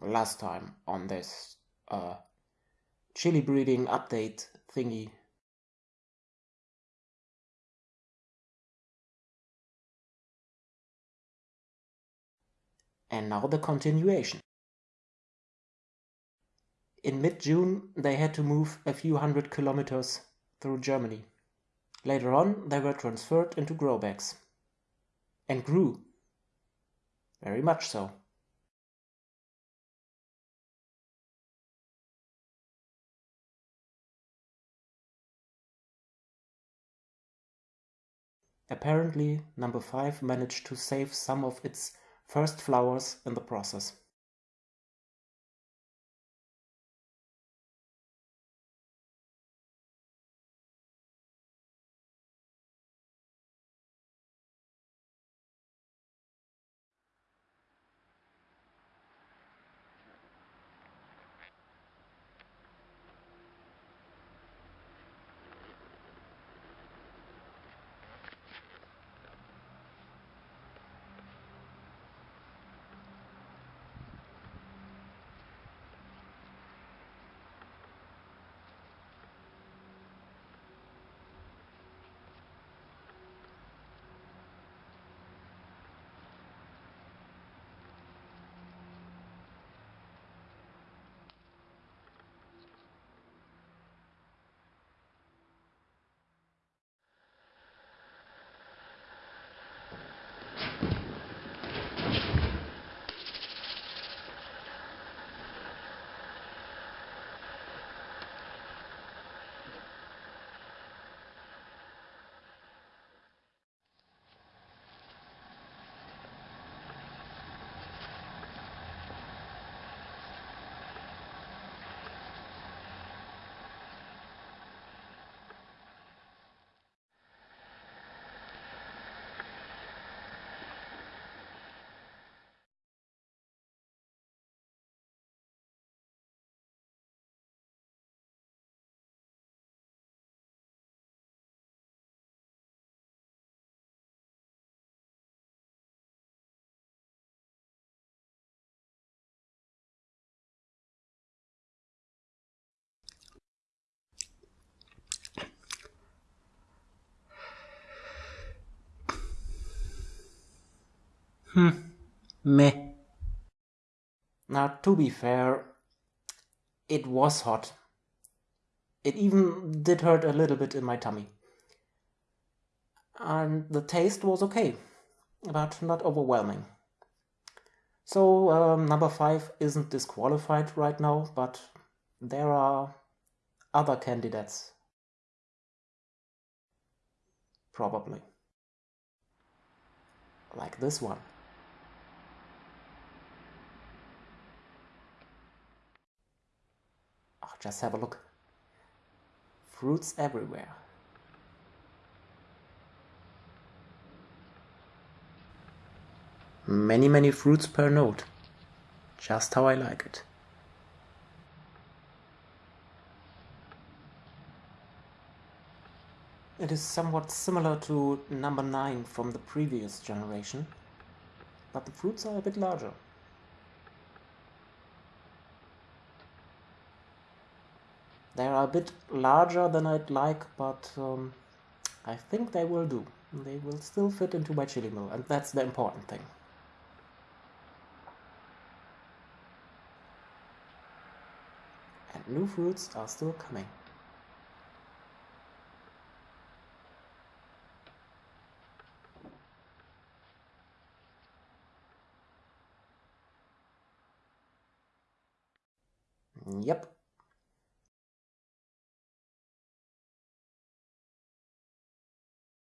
last time on this uh, chili breeding update thingy. And now the continuation. In mid-June, they had to move a few hundred kilometers through Germany. Later on, they were transferred into grow bags. And grew. Very much so. Apparently, number 5 managed to save some of its first flowers in the process. Hmm, meh. Now, to be fair, it was hot. It even did hurt a little bit in my tummy. And the taste was okay, but not overwhelming. So, um, number 5 isn't disqualified right now, but there are other candidates. Probably. Like this one. Just have a look. Fruits everywhere. Many, many fruits per node. Just how I like it. It is somewhat similar to number 9 from the previous generation, but the fruits are a bit larger. They are a bit larger than I'd like, but um, I think they will do. They will still fit into my chili mill, and that's the important thing. And new fruits are still coming. Yep,